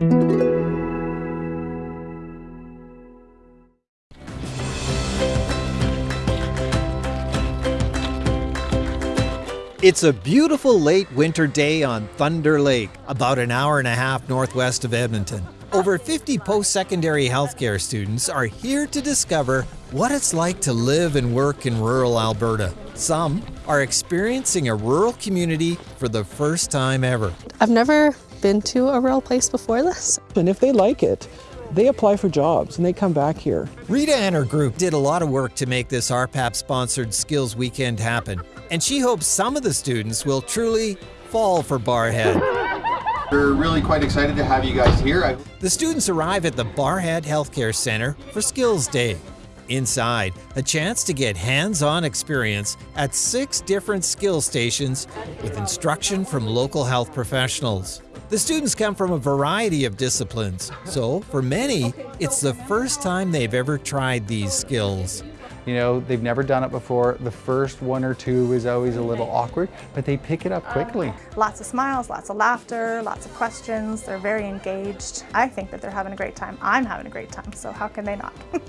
It's a beautiful late winter day on Thunder Lake, about an hour and a half northwest of Edmonton. Over 50 post secondary healthcare students are here to discover what it's like to live and work in rural Alberta. Some are experiencing a rural community for the first time ever. I've never been to a rural place before this. And if they like it, they apply for jobs and they come back here. Rita and her group did a lot of work to make this RPAP sponsored Skills Weekend happen, and she hopes some of the students will truly fall for Barrhead. We're really quite excited to have you guys here. I The students arrive at the Barrhead Healthcare Center for Skills Day. Inside, a chance to get hands on experience at six different skill stations with instruction from local health professionals. The students come from a variety of disciplines, so for many, it's the first time they've ever tried these skills. You know, they've never done it before. The first one or two is always a little awkward, but they pick it up um, quickly. Lots of smiles, lots of laughter, lots of questions. They're very engaged. I think that they're having a great time. I'm having a great time, so how can they not?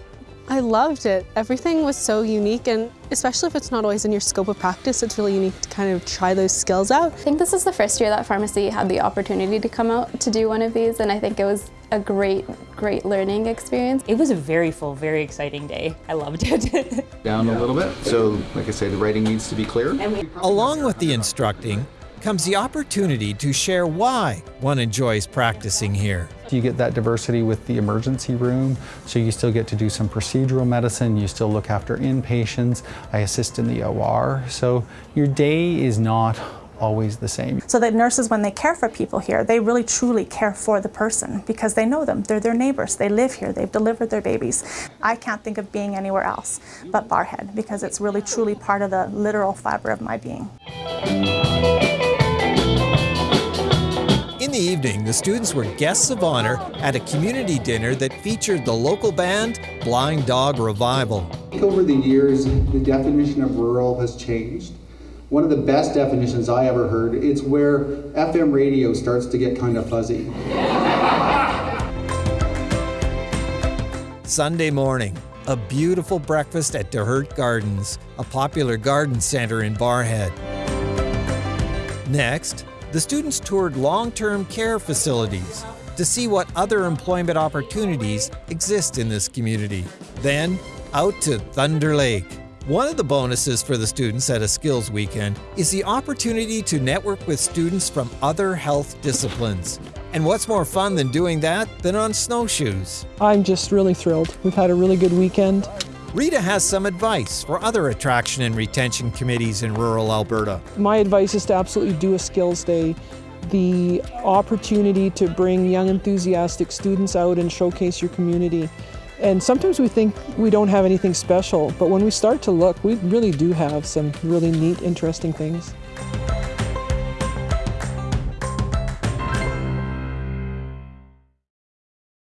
I loved it. Everything was so unique and especially if it's not always in your scope of practice, it's really unique to kind of try those skills out. I think this is the first year that pharmacy had the opportunity to come out to do one of these and I think it was a great, great learning experience. It was a very full, very exciting day. I loved it. down a little bit. So, like I say, the writing needs to be clear. Along with the instructing comes the opportunity to share why one enjoys practicing here. You get that diversity with the emergency room, so you still get to do some procedural medicine, you still look after inpatients, I assist in the OR, so your day is not always the same. so that nurses, when they care for people here, they really truly care for the person because they know them. They're their neighbors. They live here. They've delivered their babies. I can't think of being anywhere else but Barrhead because it's really truly part of the literal fiber of my being. In evening, the students were guests of honor at a community dinner that featured the local band Blind Dog Revival. Over the years, the definition of rural has changed. One of the best definitions I ever heard, it's where FM radio starts to get kind of fuzzy. Sunday morning, a beautiful breakfast at DeHert Gardens, a popular garden center in Barrhead. Next, the students toured long term care facilities to see what other employment opportunities exist in this community. Then, out to Thunder Lake. One of the bonuses for the students at a skills weekend is the opportunity to network with students from other health disciplines. And what's more fun than doing that than on snowshoes? I'm just really thrilled. We've had a really good weekend. Rita has some advice for other attraction and retention committees in rural Alberta. My advice is to absolutely do a skills day. The opportunity to bring young enthusiastic students out and showcase your community. And sometimes we think we don't have anything special, but when we start to look, we really do have some really neat, interesting things.